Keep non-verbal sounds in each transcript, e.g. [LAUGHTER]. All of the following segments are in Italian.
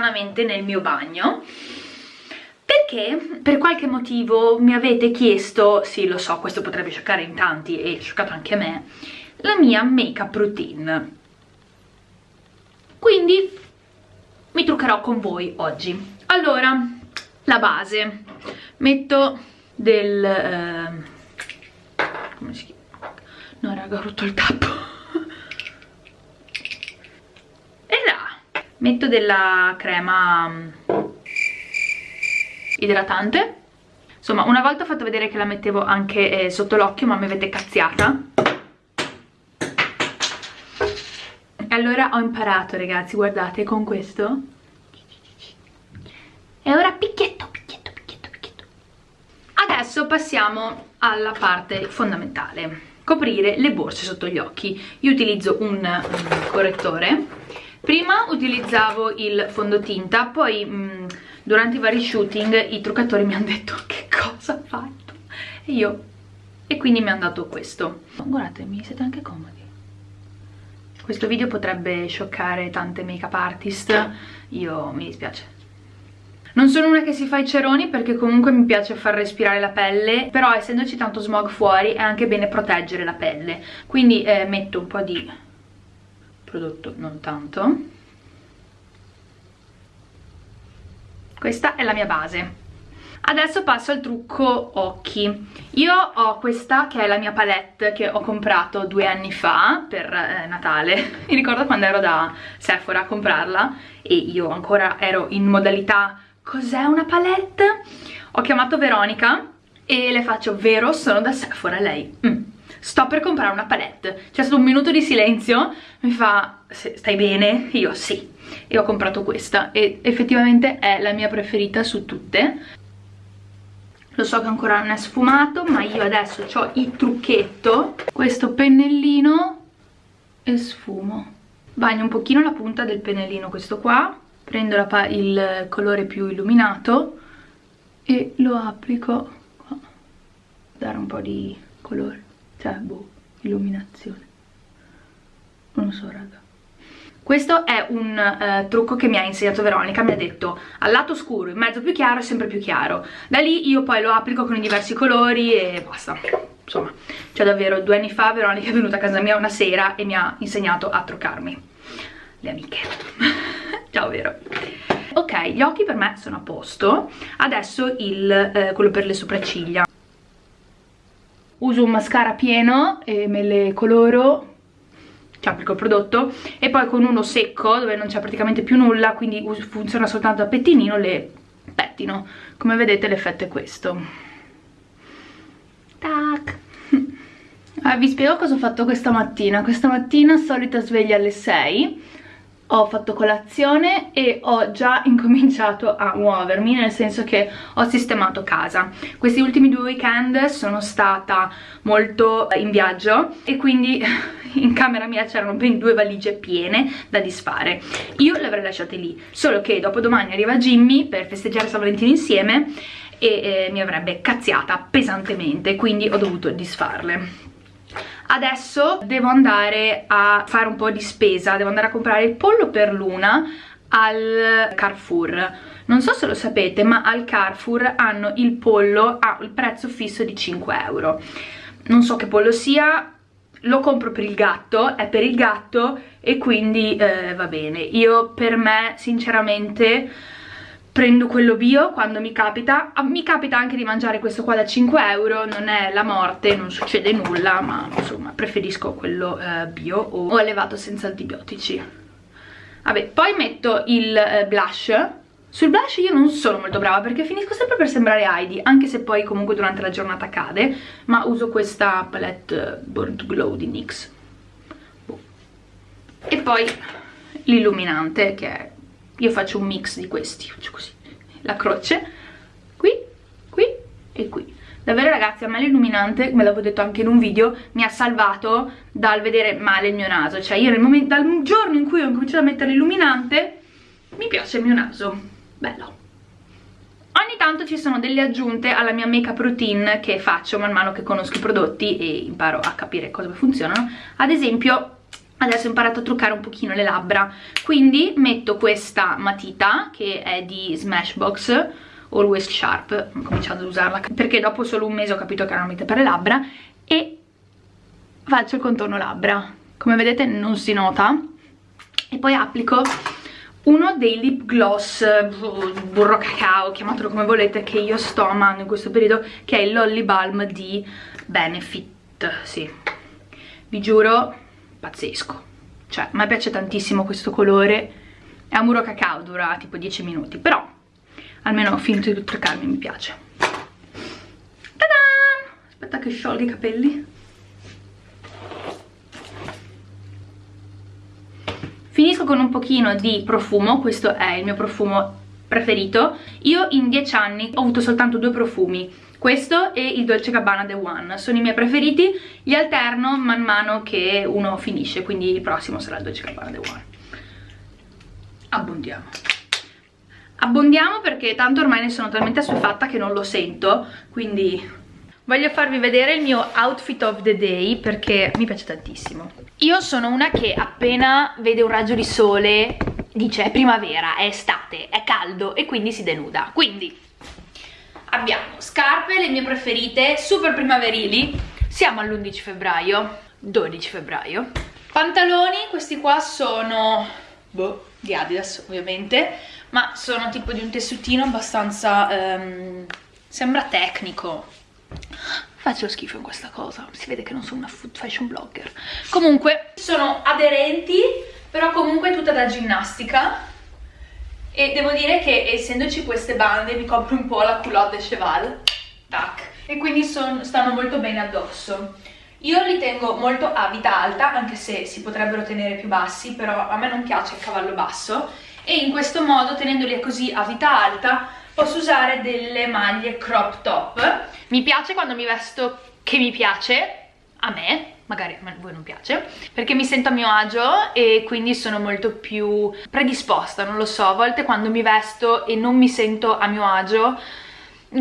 stranamente nel mio bagno perché per qualche motivo mi avete chiesto, sì lo so questo potrebbe scioccare in tanti e scioccato anche me, la mia make up routine. Quindi mi truccherò con voi oggi. Allora, la base, metto del... Eh, come si chiama? No raga ho rotto il tappo. e là, metto della crema idratante. Insomma una volta ho fatto vedere che la mettevo anche eh, sotto l'occhio ma mi avete cazziata. E allora ho imparato ragazzi guardate con questo. E ora picchietto picchietto picchietto picchietto. Adesso passiamo alla parte fondamentale. Coprire le borse sotto gli occhi. Io utilizzo un, un correttore prima utilizzavo il fondotinta poi mh, mm, durante i vari shooting i truccatori mi hanno detto che cosa ha fatto? E io e quindi mi hanno dato questo. Guardatemi siete anche comodi. Questo video potrebbe scioccare tante make up artist. Io mi dispiace. Non sono una che si fa i ceroni perché comunque mi piace far respirare la pelle però essendoci tanto smog fuori è anche bene proteggere la pelle. Quindi eh, metto un po' di prodotto non tanto. Questa è la mia base. Adesso passo al trucco occhi. Io ho questa che è la mia palette che ho comprato due anni fa per eh, Natale. [LAUGHS] Mi ricordo quando ero da Sephora a comprarla e io ancora ero in modalità cos'è una palette? ho chiamato Veronica e le faccio vero sono da Sephora lei mm. Sto per comprare una palette c'è stato un minuto di silenzio mi fa stai bene? io sì e ho comprato questa. E effettivamente è la mia preferita su tutte. Lo so che ancora non è sfumato ma io adesso ho il trucchetto. Questo pennellino e sfumo. Bagno un pochino la punta del pennellino questo qua. Prendo il colore più illuminato e lo applico qua. Dare un po' di colore cioè boh, illuminazione non lo so raga questo è un uh, trucco che mi ha insegnato Veronica, mi ha detto al lato scuro, in mezzo più chiaro, sempre più chiaro. Da lì io poi lo applico con i diversi colori e basta. Insomma, cioè davvero due anni fa Veronica è venuta a casa mia una sera e mi ha insegnato a truccarmi. Le amiche. [LAUGHS] Ciao Vero. Ok, gli occhi per me sono a posto. Adesso il, eh, quello per le sopracciglia. Uso un mascara pieno e me le coloro ci applico il prodotto e poi con uno secco dove non c'è praticamente più nulla quindi funziona soltanto a pettinino le pettino. Come vedete l'effetto è questo. Tac. [LAUGHS] Ah, vi spiego cosa ho fatto questa mattina. Questa mattina solita sveglia alle 6 ho fatto colazione e ho già [LAUGHS] incominciato a muovermi nel senso che ho sistemato casa. Questi ultimi due weekend sono stata molto in viaggio e quindi [LAUGHS] in camera mia c'erano ben due valigie piene da disfare. Io le avrei lasciate lì solo che dopo domani arriva Jimmy per festeggiare San Valentino insieme e eh, mi avrebbe cazziata pesantemente quindi ho dovuto disfarle adesso devo andare a fare un po' di spesa. Devo andare a comprare il pollo per Luna al Carrefour. Non so se lo sapete ma al Carrefour hanno il pollo a il prezzo fisso di 5 euro. Non so che pollo sia lo compro per il gatto, è per il gatto e quindi eh, va bene. Io per me sinceramente prendo quello bio quando mi capita. Ah, mi capita anche di mangiare questo qua da 5 euro non è la morte, non succede nulla ma insomma preferisco quello eh, bio o, allevato senza antibiotici. Vabbè poi metto il eh, blush. Sul blush io non sono molto brava perché finisco sempre per sembrare Heidi anche se poi comunque durante la giornata cade ma uso questa palette Born to Glow di NYX. Boh. e poi l'illuminante che è io faccio un mix di questi faccio così. La croce qui, qui e qui. Davvero ragazzi a me l'illuminante, me l'avevo detto anche in un video mi ha salvato dal vedere male il mio naso. Cioè io momento, dal giorno in cui ho cominciato a mettere l'illuminante mi piace il mio naso. Bello. Ogni tanto ci sono delle aggiunte alla mia make up routine che faccio man mano che conosco i prodotti e imparo a capire come funzionano. Ad esempio adesso ho imparato a truccare un pochino le labbra. Quindi metto questa matita che è di Smashbox Always Sharp ho cominciato ad usarla perché dopo solo un mese ho capito che era una matita per le labbra e faccio il contorno labbra. Come vedete non si nota. E poi applico uno dei lip gloss burro cacao, chiamatelo come volete che io sto amando in questo periodo che è il Lolly Balm di Benefit. Sì, vi giuro pazzesco. Cioè a me piace tantissimo questo colore. È un burro cacao, dura tipo 10 minuti però almeno ho finito di truccarmi, mi piace. Ta-da! aspetta che sciolga i capelli. Finisco con un pochino di profumo questo è il mio profumo preferito. Io in 10 anni ho avuto soltanto due profumi questo e il Dolce Gabbana The One sono i miei preferiti. Li alterno man mano che uno finisce quindi il prossimo sarà il Dolce Gabbana The One abbondiamo. Abbondiamo perché tanto ormai ne sono talmente assuefatta che non lo sento quindi voglio farvi vedere il mio outfit of the day perché mi piace tantissimo. Io sono una che appena vede un raggio di sole dice è primavera, è estate, è caldo e quindi si denuda. Quindi abbiamo scarpe, le mie preferite, super primaverili. Siamo all'11 febbraio 12 febbraio. Pantaloni, questi qua sono boh, di Adidas ovviamente ma sono tipo di un tessutino abbastanza um, sembra tecnico. Faccio schifo in questa cosa si vede che non sono una food fashion blogger. Comunque sono aderenti però comunque tutta da ginnastica e devo dire che essendoci queste bande mi copre un po' la culotte cheval. Tac. E quindi son, stanno molto bene addosso. Io li tengo molto a vita alta anche se si potrebbero tenere più bassi però a me non piace il cavallo basso. E in questo modo tenendoli così a vita alta posso usare delle maglie crop top. Mi piace quando mi vesto che mi piace a me magari a voi non piace perché mi sento a mio agio e quindi sono molto più predisposta non lo so a volte quando mi vesto e non mi sento a mio agio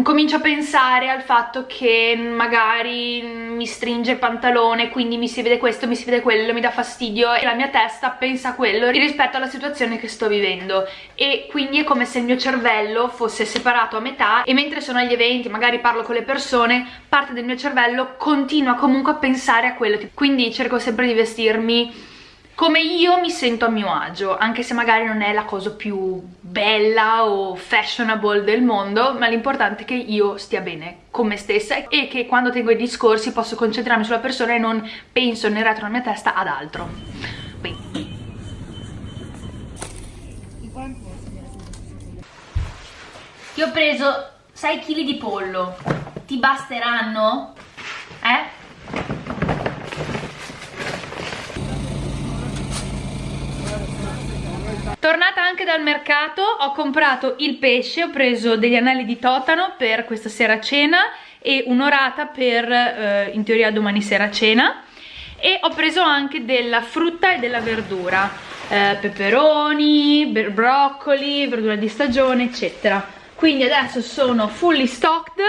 comincio a pensare al fatto che magari mi stringe il pantalone quindi mi si vede questo, mi si vede quello, mi dà fastidio e la mia testa pensa a quello rispetto alla situazione che sto vivendo. E quindi è come se il mio cervello fosse separato a metà e mentre sono agli eventi, magari parlo con le persone parte del mio cervello continua comunque a pensare a quello quindi cerco sempre di vestirmi come io mi sento a mio agio, anche se magari non è la cosa più bella o fashionable del mondo, ma l'importante è che io stia bene con me stessa e che quando tengo i discorsi posso concentrarmi sulla persona e non penso nel retro della mia testa ad altro. Quindi. Io ho preso 6 kg di pollo, ti basteranno? Eh? Tornata anche dal mercato ho comprato il pesce, ho preso degli anelli di totano per questa sera cena e un'orata per eh, in teoria domani sera cena. E ho preso anche della frutta e della verdura, eh, peperoni, broccoli, verdura di stagione eccetera. Quindi adesso sono fully stocked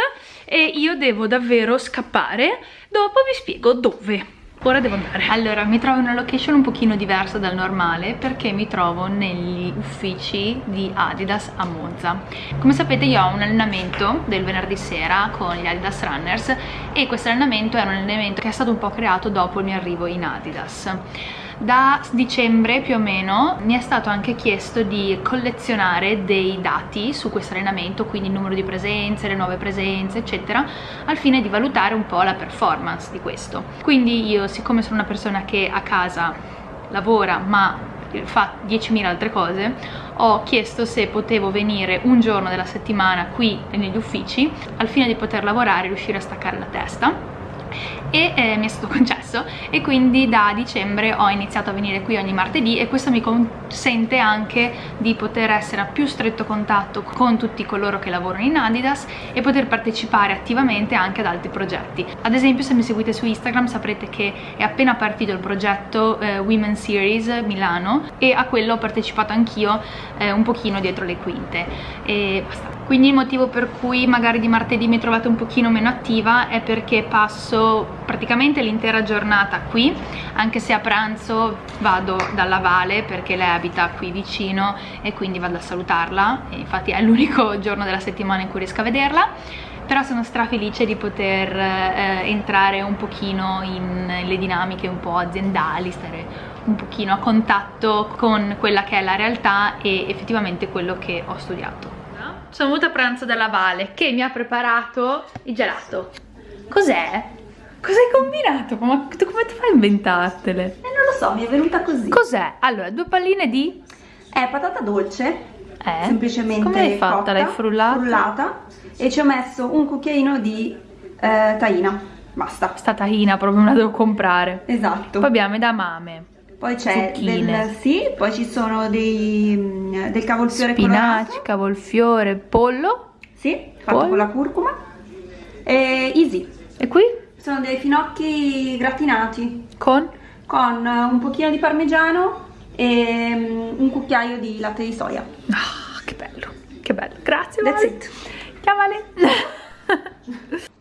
e io devo davvero scappare, dopo vi spiego dove ora devo andare. Allora mi trovo in una location un pochino diversa dal normale perché mi trovo negli uffici di Adidas a Monza. Come sapete io ho un allenamento del venerdì sera con gli Adidas Runners e questo allenamento è un allenamento che è stato un po' creato dopo il mio arrivo in Adidas da dicembre più o meno mi è stato anche chiesto di collezionare dei dati su questo allenamento quindi il numero di presenze, le nuove presenze eccetera al fine di valutare un po' la performance di questo. Quindi io siccome sono una persona che a casa lavora ma fa 10.000 altre cose ho chiesto se potevo venire un giorno della settimana qui negli uffici al fine di poter lavorare e riuscire a staccare la testa e eh, mi è stato [LAUGHS] concesso. E quindi da dicembre ho iniziato a venire qui ogni martedì e questo mi consente anche di poter essere a più stretto contatto con tutti coloro che lavorano in Adidas e poter partecipare attivamente anche ad altri progetti. Ad esempio se mi seguite su Instagram saprete che è appena partito il progetto eh, Women Series Milano e a quello ho partecipato anch'io eh, un pochino dietro le quinte. E basta quindi il motivo per cui magari di martedì mi trovate un pochino meno attiva è perché passo praticamente l'intera giornata qui anche se a pranzo vado dalla Vale perché lei abita qui vicino e quindi vado a salutarla. E infatti è l'unico [LAUGHS] giorno della settimana in cui riesco a vederla. Però sono strafelice di poter eh, entrare un pochino in le dinamiche un po' aziendali, stare un pochino a contatto con quella che è la realtà e effettivamente quello che ho studiato sono venuta a pranzo dalla Vale che mi ha preparato il gelato. Cos'è? Cosa hai combinato? Ma tu come ti fai a inventartele? Eh non lo so, mi è venuta così. Cos'è? Allora, due palline di... È patata dolce. Eh? Semplicemente Come l'hai fatta? L'hai frullata? Frullata. E ci ho messo un cucchiaino di eh, tahina. Basta. Sta tahina proprio me la devo comprare. Esatto. Poi abbiamo edamame. Poi c'è del, sì, poi ci sono dei, mm, del cavolfiore Spinaci, colorato. cavolfiore, pollo. Sì, fatto pollo. con la curcuma. E easy. E qui? Sono dei finocchi gratinati. Con? Con un pochino di parmigiano e mm, un cucchiaio di latte di soia. Ah, che bello, che bello. Grazie, That's vale. it. Ciao, Vale. [LAUGHS]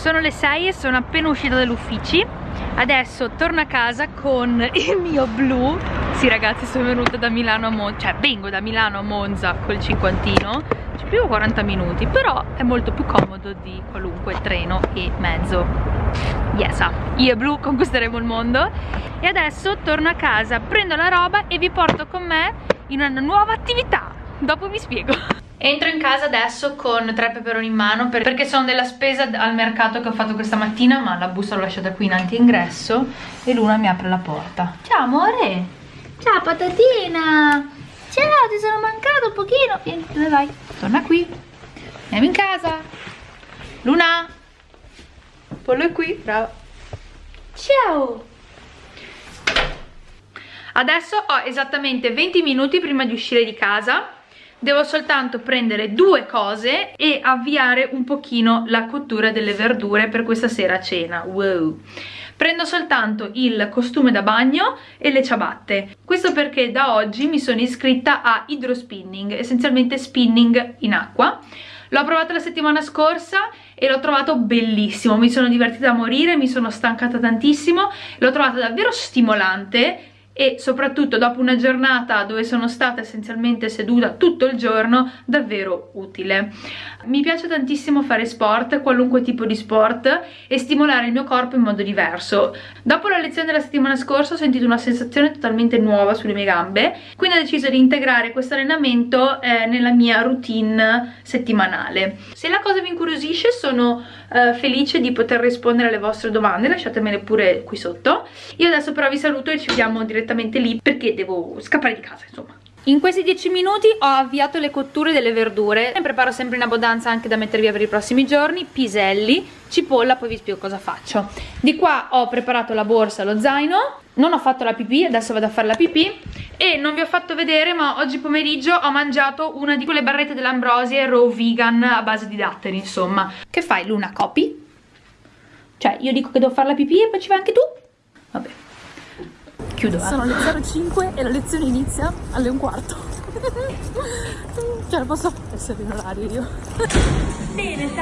Sono le 6 e sono appena uscita dall'ufficio. Adesso torno a casa con il mio blu. Sì ragazzi sono venuta da Milano a Monza Cioè vengo da Milano a Monza col cinquantino. Ci più 40 minuti Però è molto più comodo di qualunque treno e mezzo. Yes, io e blu conquisteremo il mondo. E adesso torno a casa, prendo la roba e vi porto con me in una nuova attività. Dopo vi spiego [LAUGHS] Entro in casa adesso con tre peperoni in mano perché sono della spesa al mercato che ho fatto questa mattina ma la busta l'ho lasciata qui in antiingresso e Luna mi apre la porta. Ciao amore! Ciao patatina! Ciao ti sono mancato un pochino! Vieni, dove vai? Torna qui! Andiamo in casa! Luna! Pollo è qui, bravo! Ciao! Adesso ho esattamente 20 minuti prima di uscire di casa devo soltanto prendere due cose e avviare un pochino la cottura delle verdure per questa sera a cena. Wow. Prendo soltanto il costume da bagno e le ciabatte. Questo perché da oggi mi sono iscritta a hydrospinning essenzialmente spinning in acqua. L'ho provato la settimana scorsa e l'ho trovato bellissimo, mi sono divertita a morire, mi sono stancata tantissimo, l'ho trovato davvero stimolante e soprattutto dopo una giornata dove sono stata essenzialmente seduta tutto il giorno davvero utile. Mi piace tantissimo fare sport qualunque tipo di sport e stimolare il mio corpo in modo diverso. Dopo la lezione della settimana scorsa ho sentito una sensazione totalmente nuova sulle mie gambe quindi ho deciso di integrare questo allenamento eh, nella mia routine settimanale. Se la cosa vi incuriosisce sono eh, felice di poter rispondere alle vostre domande lasciatemele pure qui sotto. Io adesso però vi saluto e ci vediamo direttamente lì perché devo scappare di casa insomma. In questi 10 minuti ho avviato le cotture delle verdure. Ne preparo sempre in abbondanza anche da mettere via per i prossimi giorni. Piselli, cipolla, poi vi spiego cosa faccio. Di qua ho preparato la borsa, lo zaino. Non ho fatto la pipì, adesso vado a fare la pipì. E non vi ho fatto vedere ma oggi pomeriggio ho mangiato una di quelle barrette dell'Ambrosie raw vegan a base di datteri insomma. Che fai Luna? Copi? cioè io dico che devo fare la pipì e poi ci vai anche tu? vabbè chiudo. Eh. sono le 05 e la lezione inizia alle un quarto. [LAUGHS] Cioè posso essere in orario io. Bene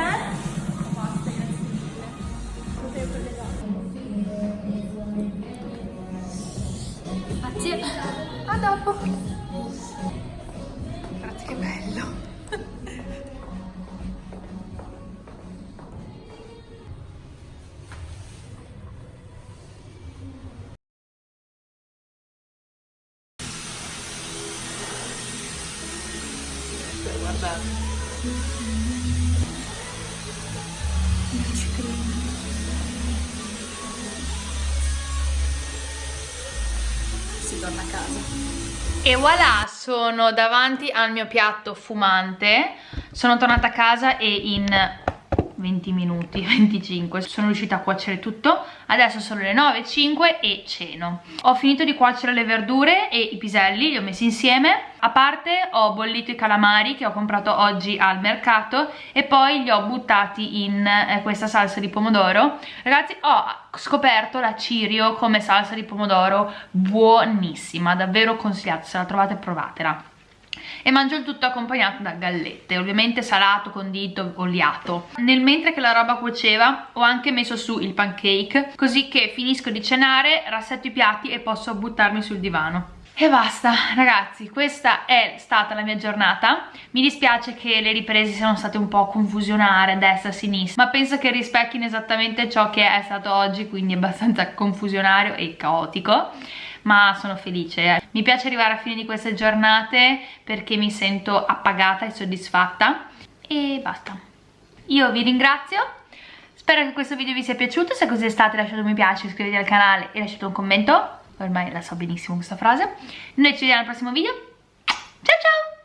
torna a casa. E voilà, sono davanti al mio piatto fumante. Sono tornata a casa e in 20 minuti [LAUGHS] 25 sono riuscita a cuocere tutto. Adesso sono le 9.05 e ceno. Ho finito di cuocere le verdure e i piselli li ho messi insieme. A parte ho bollito i calamari che ho comprato oggi al mercato e poi li ho buttati in eh, questa salsa di pomodoro. Ragazzi ho scoperto la cirio come salsa di pomodoro buonissima davvero consigliata se la trovate provatela e mangio il tutto accompagnato da gallette ovviamente salato, condito, oliato. Nel mentre che la roba cuoceva ho anche messo su il pancake così che finisco di cenare, rassetto i piatti e posso buttarmi sul divano. E basta ragazzi questa è stata la mia giornata. Mi dispiace che le riprese siano state un po' confusionare destra sinistra ma penso che rispecchino esattamente ciò che è stato oggi quindi abbastanza confusionario e caotico ma sono felice eh. mi piace arrivare a fine di queste giornate perché mi sento appagata e soddisfatta. E basta. Io vi ringrazio. Spero che questo video vi sia piaciuto. Se così è stato lasciate un mi piace iscrivetevi al canale e lasciate un commento. Ormai la so benissimo questa frase. Noi ci vediamo al prossimo video. Ciao ciao